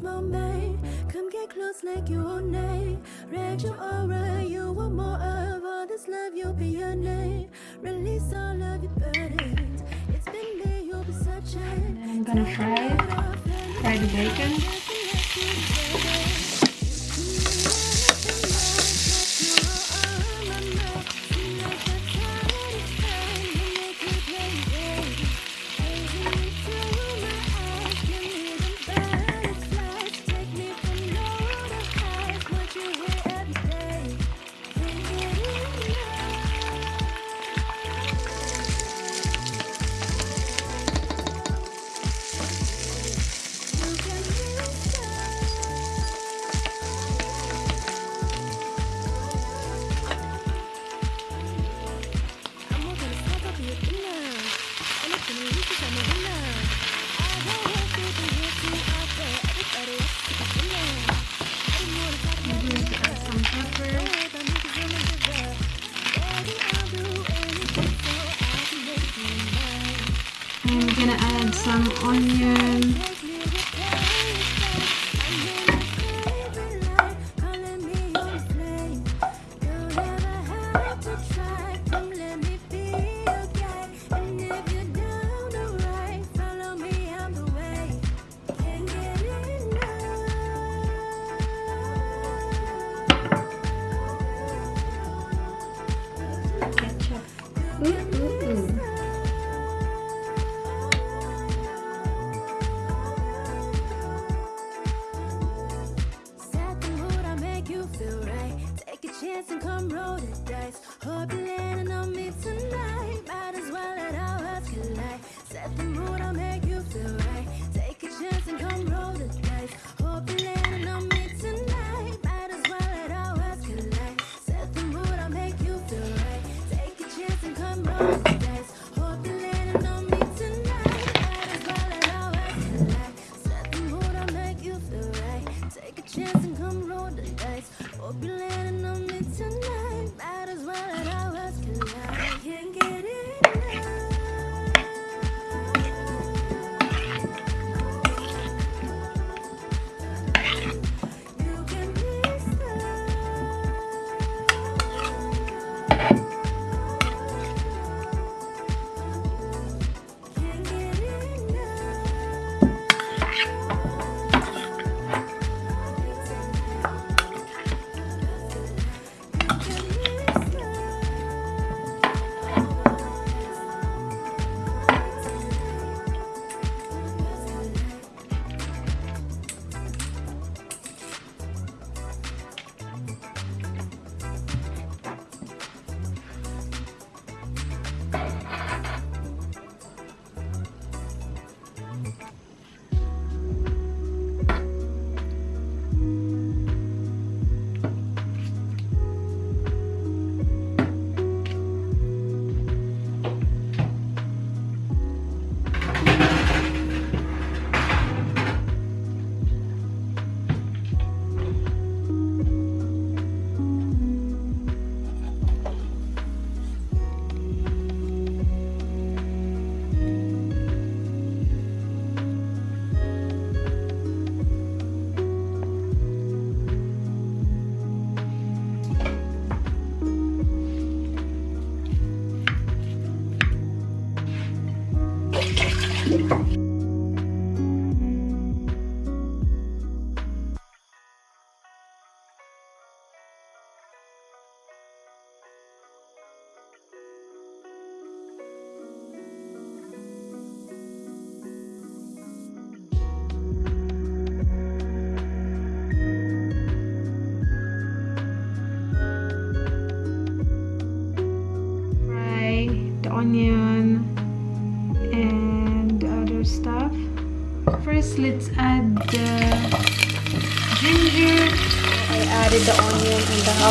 moment Come get close like you own it your aura, you want more of all this love, you'll be your name. Release all of your burdens. It's been you'll be I'm gonna fry it, fry the bacon. dance and come roll the dice. Hope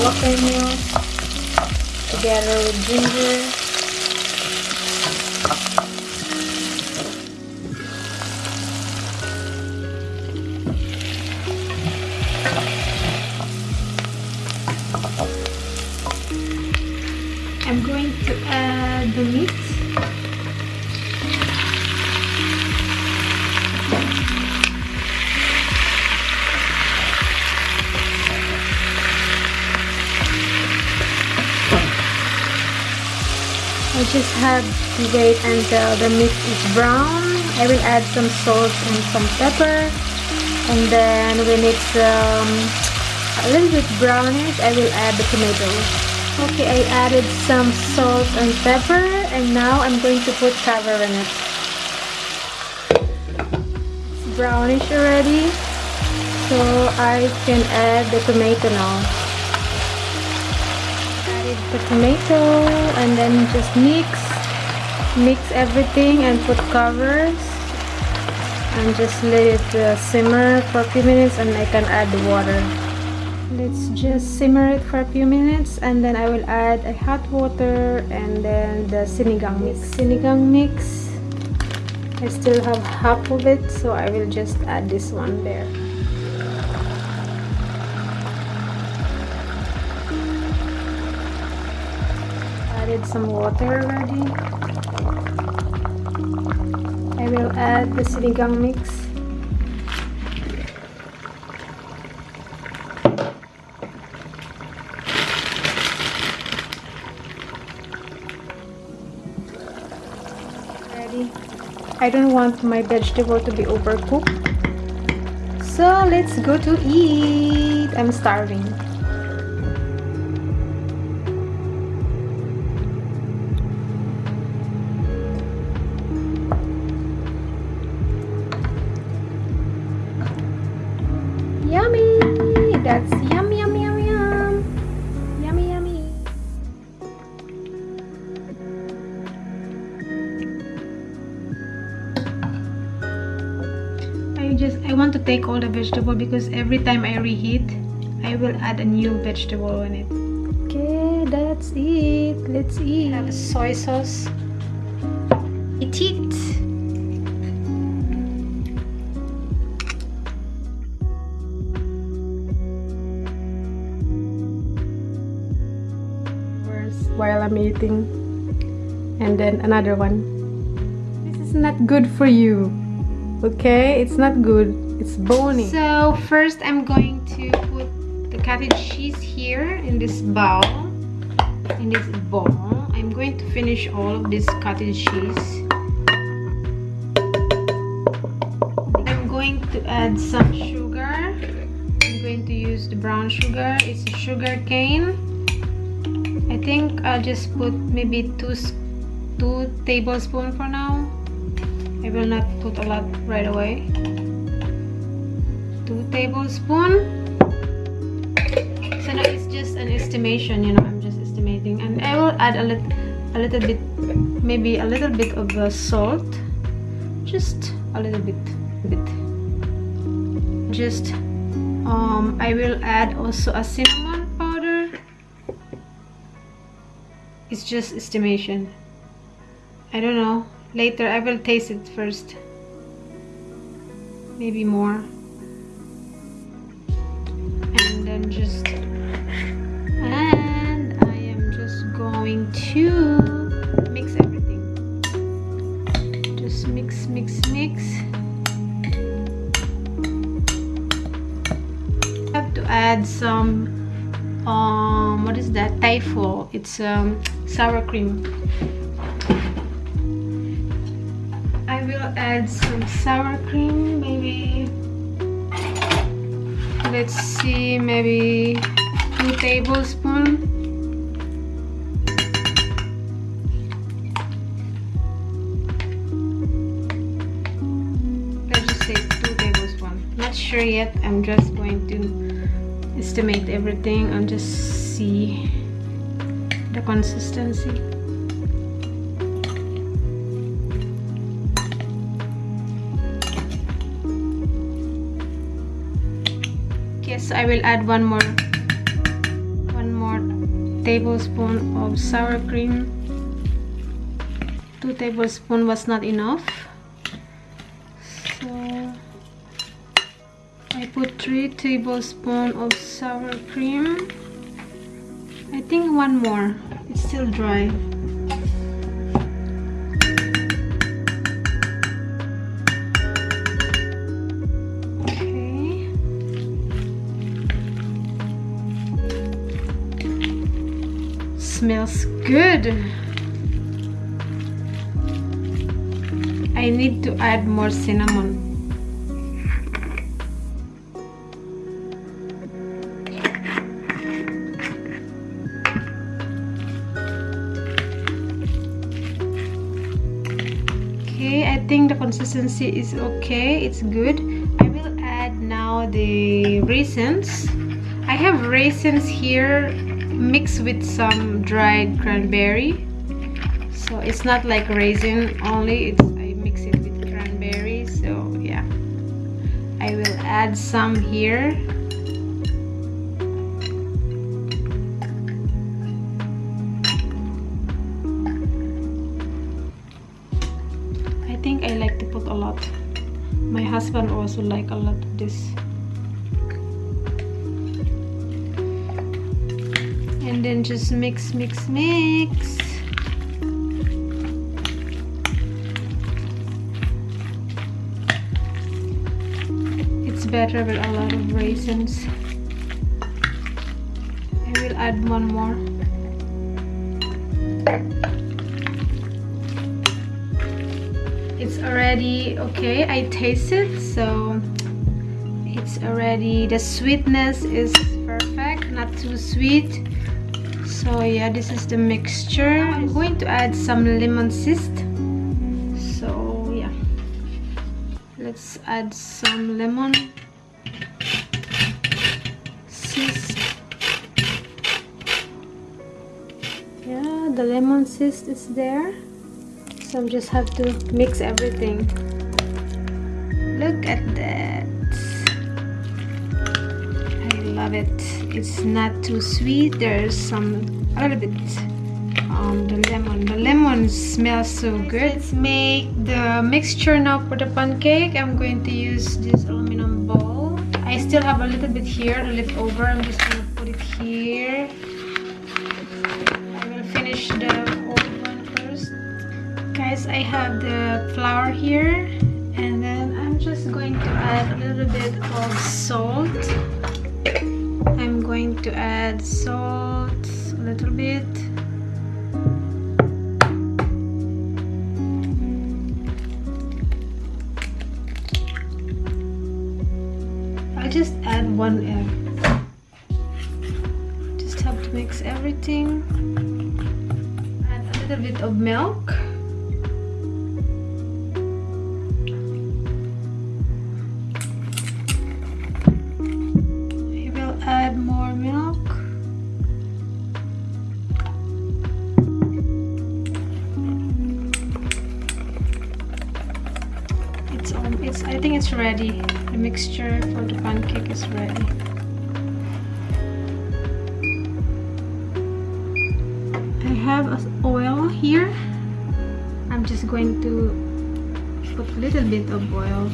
jalapeno together with ginger. I just have to wait until the meat is brown. I will add some salt and some pepper. And then when it's um, a little bit brownish, I will add the tomatoes. Okay, I added some salt and pepper. And now I'm going to put cover in it. It's brownish already. So I can add the tomato now the tomato and then just mix mix everything and put covers and just let it uh, simmer for a few minutes and I can add the water. Let's just simmer it for a few minutes and then I will add a hot water and then the sinigang mix. Sinigang mix I still have half of it so I will just add this one there added some water already. I will add the sinigang mix. Ready. I don't want my vegetable to be overcooked. So let's go to eat. I'm starving. Want to take all the vegetable because every time I reheat, I will add a new vegetable on it. Okay, that's it. Let's eat. I have soy sauce. Eat it. while I'm eating and then another one this is not good for you okay it's not good it's bony. So first I'm going to put the cottage cheese here in this bowl in this bowl. I'm going to finish all of this cottage cheese I'm going to add some sugar. I'm going to use the brown sugar. It's a sugar cane. I think I'll just put maybe two two tablespoons for now. I will not put a lot right away two tablespoons so now it's just an estimation you know I'm just estimating. And I will add a little a little bit maybe a little bit of uh, salt. Just a little bit bit. Just um, I will add also a cinnamon powder. It's just estimation. I don't know. Later I will taste it first. Maybe more just and I am just going to mix everything. Just mix mix mix. I have to add some um what is that? Taifo it's um sour cream. I will add some sour cream maybe let's see maybe two tablespoons. Let's just say two tablespoons. Not sure yet I'm just going to estimate everything and just see the consistency I will add one more one more tablespoon of sour cream. Two tablespoon was not enough. So I put three tablespoon of sour cream. I think one more. It's still dry. Smells good. I need to add more cinnamon. Okay I think the consistency is okay. It's good. I will add now the raisins. I have raisins here mixed with some dried cranberry so it's not like raisin only it's I mix it with cranberry so yeah I will add some here I think I like to put a lot. My husband also like a lot of this. Just mix, mix, mix. It's better with a lot of raisins. I will add one more. it's already okay I taste it so it's already the sweetness is perfect not too sweet so yeah this is the mixture. I'm going to add some lemon zest. So yeah. Let's add some lemon zest. Yeah the lemon zest is there. So I just have to mix everything. Look at that love it. It's not too sweet. There's some a little bit on the lemon. The lemon smells so good. Let's make the mixture now for the pancake. I'm going to use this aluminum bowl I still have a little bit here left over. I'm just to put it here. I will finish the old one first. Guys I have the flour here. And then I'm just going to add a little bit of salt going to add salt a little bit. I just add one egg. Just have to mix everything. Add a little bit of milk I think it's ready. The mixture for the pancake is ready. I have oil here. I'm just going to put a little bit of oil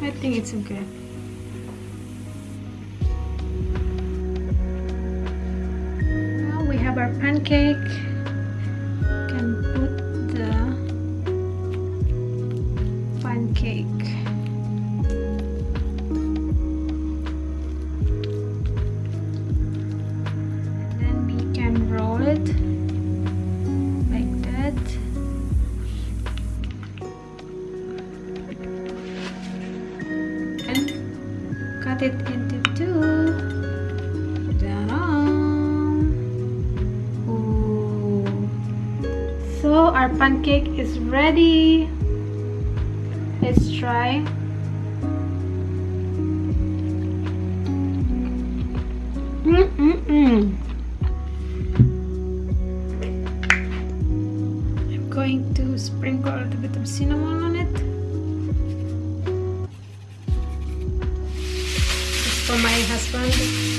I think it's okay. Now we have our pancake. cut it into two. So our pancake is ready. Let's try. Mm -mm -mm. I'm going to sprinkle a little bit of cinnamon on it. for my husband.